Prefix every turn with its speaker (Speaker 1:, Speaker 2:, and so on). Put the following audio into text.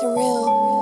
Speaker 1: surreal.